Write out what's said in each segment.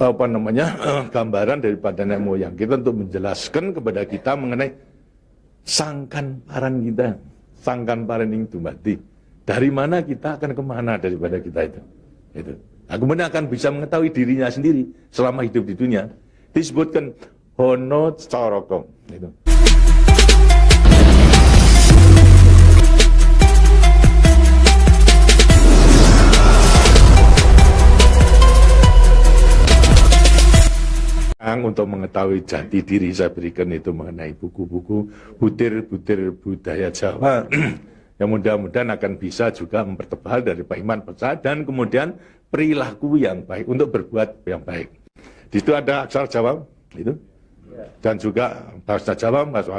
apa namanya gambaran daripada nenek moyang kita untuk menjelaskan kepada kita mengenai sangkan paran kita, sangkan paran itu mati. Dari mana kita akan ke mana daripada kita itu. itu. Nah, akan bisa mengetahui dirinya sendiri selama hidup di dunia. Disebutkan hono coroko. Itu. Untuk mengetahui jati diri saya berikan itu mengenai buku-buku butir-butir budaya Jawa. Yang mudah-mudahan akan bisa juga mempertebal dari Pak Iman Pecah dan kemudian perilaku yang baik untuk berbuat yang baik. Di situ ada aksara Jawa itu. Dan juga bahasa Jawa bahasa,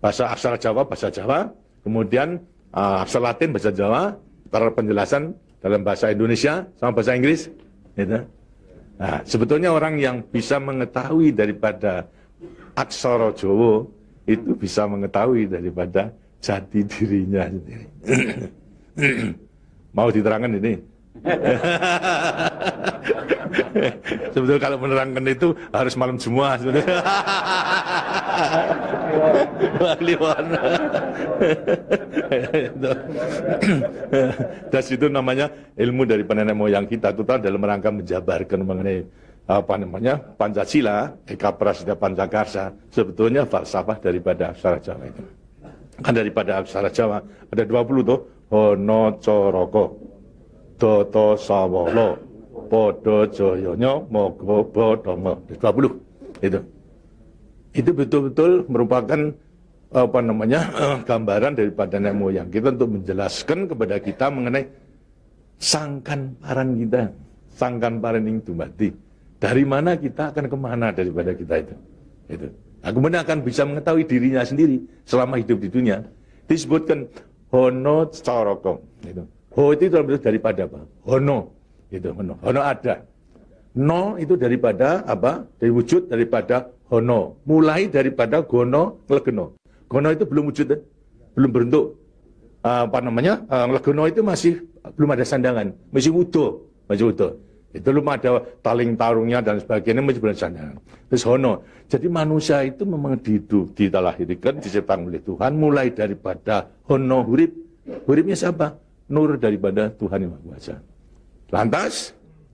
bahasa aksara Jawa bahasa Jawa. Kemudian uh, aksara Latin bahasa Jawa. Para penjelasan dalam bahasa Indonesia sama bahasa Inggris itu. Nah, sebetulnya orang yang bisa mengetahui daripada aksara Jawa itu bisa mengetahui daripada jati dirinya sendiri. Mau diterangkan ini? Sebetulnya kalau menerangkan itu harus malam semua sebetulnya. Dan itu namanya ilmu dari nenek moyang kita itu dalam rangka menjabarkan mengenai apa namanya Pancasila, Eka Prasida Pancakarsa. Sebetulnya falsafah daripada aksara Jawa itu. Kan daripada aksara Jawa ada 20 tuh. Hono Coroko Doto Sawolo Podo Joyonya Mogo Bodomo 20 itu. Itu betul-betul merupakan apa namanya gambaran daripada nenek moyang kita untuk menjelaskan kepada kita mengenai sangkan paran kita, sangkan paran itu mati. Dari mana kita akan ke mana daripada kita itu. itu. Nah, akan bisa mengetahui dirinya sendiri selama hidup di dunia. Disebutkan hono coroko. Itu. Ho itu daripada apa? Hono. Itu hono. Hono ada. No itu daripada apa? Dari wujud daripada hono. Mulai daripada gono legeno. Gono itu belum wujud, eh? belum berbentuk. Uh, apa namanya? Uh, legeno itu masih belum ada sandangan, masih utuh, masih utuh. Itu belum ada taling tarungnya dan sebagainya masih belum sandangan. Terus hono. Jadi manusia itu memang dihidup, dilahirkan, diciptakan oleh Tuhan mulai daripada hono hurip. Huripnya siapa? Nur daripada Tuhan Yang Maha Kuasa. Lantas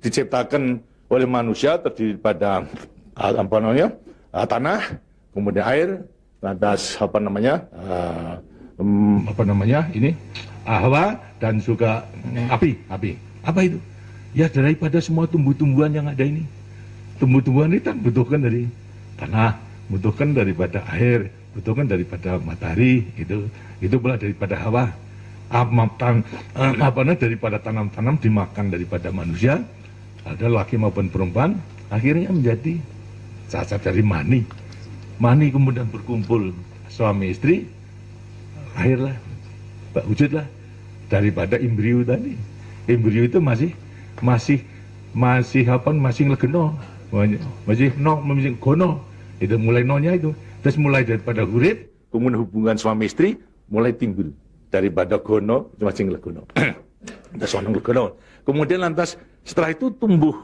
diciptakan oleh manusia terdiri pada ah, apa namanya tanah, kemudian air, lantas apa namanya uh, um, apa namanya ini hawa dan juga api, api. Apa itu? Ya daripada semua tumbuh-tumbuhan yang ada ini. Tumbuh-tumbuhan itu kan butuhkan dari tanah, butuhkan daripada air, butuhkan daripada matahari, itu itu pula daripada hawa. Apa, apa daripada tanam-tanam dimakan daripada manusia, ada laki maupun perempuan akhirnya menjadi cacat dari mani mani kemudian berkumpul suami istri akhirlah wujudlah daripada embrio tadi. Embrio itu masih masih masih apa masih legeno masih no masih gono. Itu mulai nonya itu. Terus mulai daripada hurip kemudian hubungan suami istri mulai timbul. Daripada gono masih legono terus legono kemudian lantas setelah itu tumbuh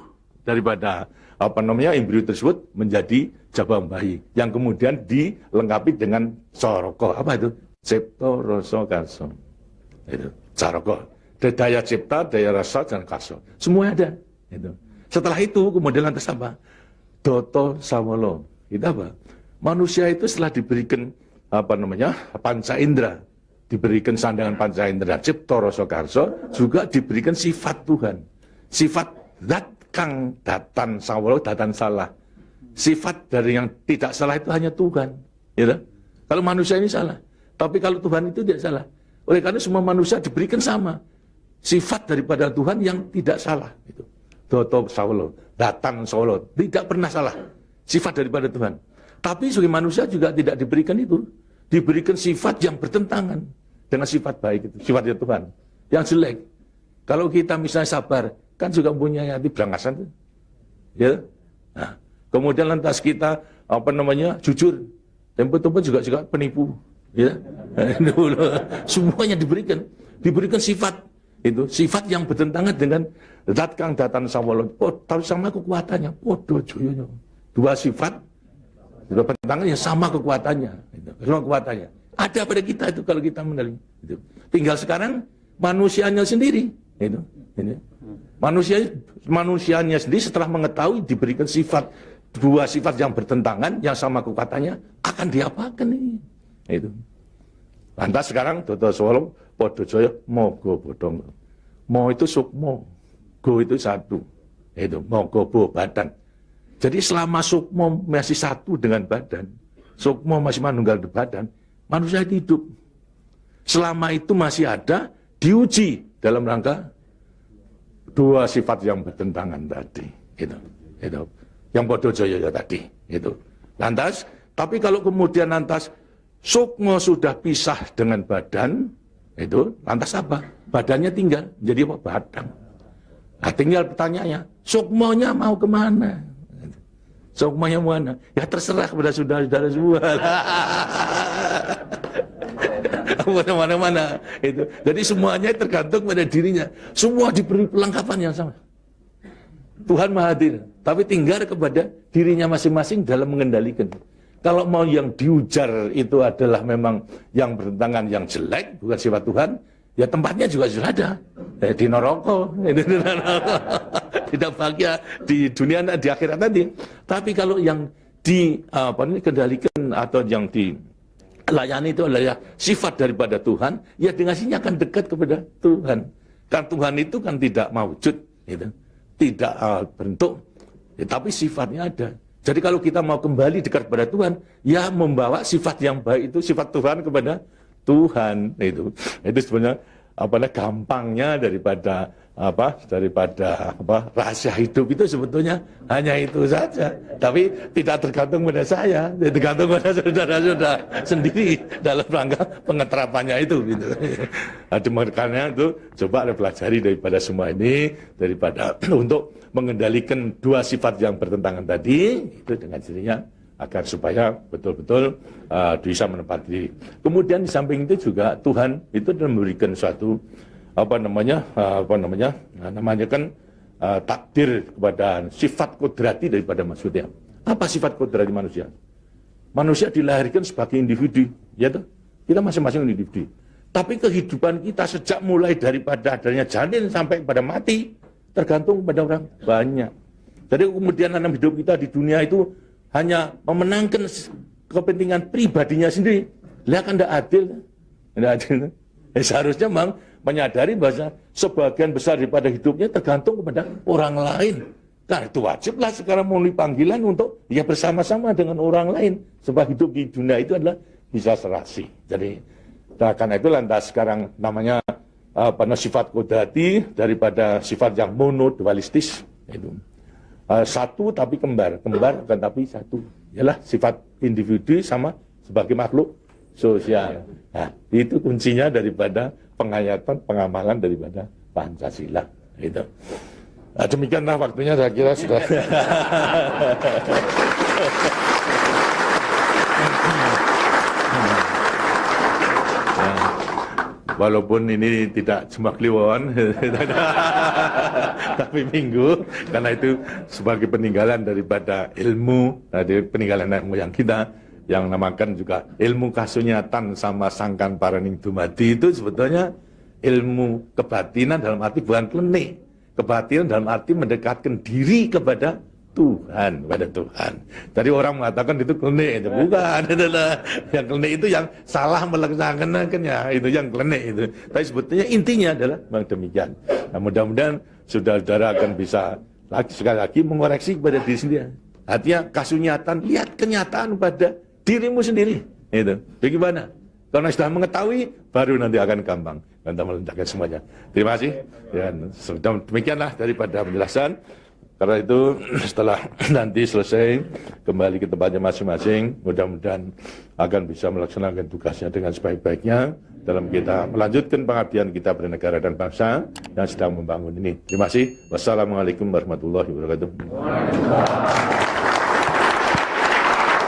daripada apa namanya embrio tersebut menjadi jabang bayi yang kemudian dilengkapi dengan soroko apa itu? Cipto rasa karso itu soroko daya cipta daya rasa dan karso semua ada. Itu. Setelah itu kemudian lantas apa? Doto sawolo itu apa? Manusia itu setelah diberikan apa namanya panca indera diberikan sandangan panca indera cipto rasa karso juga diberikan sifat Tuhan. Sifat zat kang datan sawalo datan salah. Sifat dari yang tidak salah itu hanya Tuhan. Ya Kalau manusia ini salah. Tapi kalau Tuhan itu tidak salah. Oleh karena semua manusia diberikan sama. Sifat daripada Tuhan yang tidak salah. Itu. Doto sawalo, datan sawalo. Tidak pernah salah. Sifat daripada Tuhan. Tapi sebagai manusia juga tidak diberikan itu. Diberikan sifat yang bertentangan dengan sifat baik itu. Sifatnya Tuhan. Yang jelek. Kalau kita misalnya sabar, kan juga punya hati berangasan ya nah, kemudian lantas kita apa namanya jujur tempat-tempat juga juga penipu ya semuanya diberikan diberikan sifat itu sifat yang bertentangan dengan zat kang datan sawala. Oh, tapi sama kekuatannya. Podo joyonya. Dua sifat dua bertentangan yang sama kekuatannya. Sama kekuatannya. Ada pada kita itu kalau kita. Itu. Tinggal sekarang manusianya sendiri. Itu. Ini. Manusia manusianya sendiri setelah mengetahui diberikan sifat dua sifat yang bertentangan yang sama kekuatannya akan diapakan ini. Itu. Lantas sekarang Dodo Solo Podo Joyo Mogo Bodong. Mo itu sukmo, go itu satu. Itu mogo bo badan. Jadi selama sukmo masih satu dengan badan, sukmo masih manunggal di badan, manusia hidup. Selama itu masih ada, diuji dalam rangka dua sifat yang bertentangan tadi. Itu, itu. Yang bodoh joyo tadi. Itu. Lantas, tapi kalau kemudian lantas Sukmo sudah pisah dengan badan, itu lantas apa? Badannya tinggal, jadi apa? Badang. Nah, tinggal pertanyaannya, sukmonya mau ke mana? Sukmonya mana? Ya terserah kepada saudara-saudara semua. Mana-mana itu. Jadi semuanya tergantung pada dirinya. Semua diberi pelengkapan yang sama. Tuhan Maha Hadir, tapi tinggal kepada dirinya masing-masing dalam mengendalikan. Kalau mau yang diujar itu adalah memang yang bertentangan yang jelek, bukan sifat Tuhan, ya tempatnya juga sudah ada. Eh, di neraka, tidak bahagia di dunia di akhirat nanti. Tapi kalau yang di apa ini kendalikan atau yang dilayani itu adalah sifat daripada Tuhan, ya dengan sini akan dekat kepada Tuhan. Kan Tuhan itu kan tidak mewujud, gitu. tidak uh, bentuk, ya, tapi sifatnya ada. Jadi kalau kita mau kembali dekat kepada Tuhan, ya membawa sifat yang baik itu sifat Tuhan kepada Tuhan itu. Itu sebenarnya apa gampangnya daripada apa daripada apa rahasia hidup itu sebetulnya hanya itu saja tapi tidak tergantung pada saya tergantung pada saudara-saudara sendiri dalam rangka pengeterapannya itu gitu nah, karena itu coba pelajari daripada semua ini daripada untuk mengendalikan dua sifat yang bertentangan tadi itu dengan dirinya agar supaya betul-betul uh, bisa menempati. Kemudian di samping itu juga Tuhan itu memberikan suatu apa namanya uh, apa namanya nah, namanya kan uh, takdir kepada sifat kodrati daripada manusia. Apa sifat kodrati manusia? Manusia dilahirkan sebagai individu, ya tuh. Kita masing-masing individu. Tapi kehidupan kita sejak mulai daripada adanya janin sampai pada mati tergantung pada orang banyak. Jadi kemudian dalam hidup kita di dunia itu hanya memenangkan kepentingan pribadinya sendiri. Lihat kan tidak adil. Tidak adil. Eh, seharusnya memang menyadari bahwa sebagian besar daripada hidupnya tergantung kepada orang lain. Karena itu wajiblah sekarang melalui panggilan untuk ya bersama-sama dengan orang lain. Sebab hidup di dunia itu adalah bisa serasi. Jadi karena itu lantas sekarang namanya apa sifat kodati daripada sifat yang mono dualistis itu uh, satu tapi kembar kembar bukan tapi satu ialah sifat individu sama sebagai makhluk sosial nah itu kuncinya daripada penghayatan pengamalan daripada pancasila itu nah, demikianlah waktunya saya kira sudah. Walaupun ini tidak cuma kliwon tapi minggu karena itu sebagai peninggalan daripada ilmu dari peninggalan nenek moyang kita yang namakan juga ilmu kasunyatan sama sangkan paraning dumadi itu sebetulnya ilmu kebatinan dalam arti bukan klenik kebatinan dalam arti mendekatkan diri kepada Tuhan pada Tuhan. Jadi orang mengatakan itu klenik itu bukan adalah yang klenik itu yang salah melaksanakannya itu yang klenik itu. Tapi sebetulnya intinya adalah memang demikian. Nah, mudah-mudahan saudara-saudara akan bisa lagi sekali lagi mengoreksi kepada diri sendiri. Artinya kasunyatan lihat kenyataan pada dirimu sendiri. Itu. Bagaimana? Karena sudah mengetahui, baru nanti akan gampang. Dan meletakkan semuanya. Terima kasih. Ya, demikianlah daripada penjelasan. Karena itu setelah nanti selesai kembali ke tempatnya masing-masing, mudah-mudahan akan bisa melaksanakan tugasnya dengan sebaik-baiknya dalam kita melanjutkan pengabdian kita pada negara dan bangsa yang sedang membangun ini. Terima kasih. Wassalamualaikum warahmatullahi wabarakatuh.